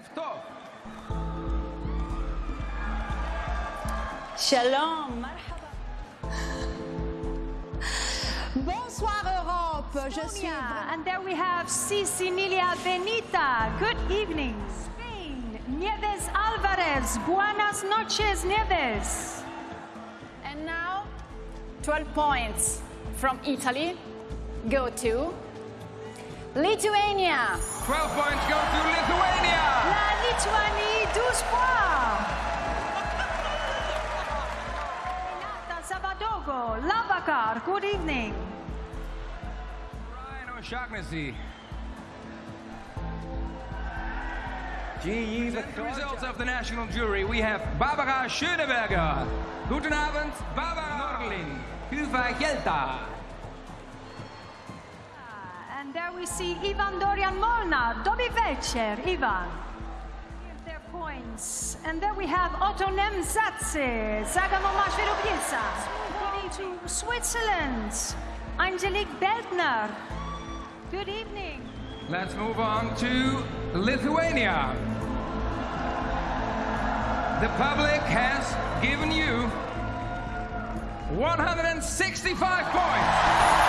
Erev Shalom, Bonsoir Europe, je suis... And there we have Cecilia Benita. Good evening. Spain, Nieves Alvarez. Buenas noches, Nieves. And now, 12 points from Italy go to Lithuania. 12 points go to Lithuania. La Lituanie, 12 points. Renata Sabadogo, Lavacar, good evening. Ryan O'Shaughnessy. The results of the national jury, we have Barbara Schöneberger. Guten Abend, Barbara Norlin. Hyvää Gelta. And there we see Ivan Dorian Molnar. Dobry večer, Ivan. Their points. And there we have Oto Nemsadze. Zagamo Mashverobiesa. Going to Switzerland. Angelique Beldner. Good evening. Let's move on to Lithuania. The public has given you 165 points.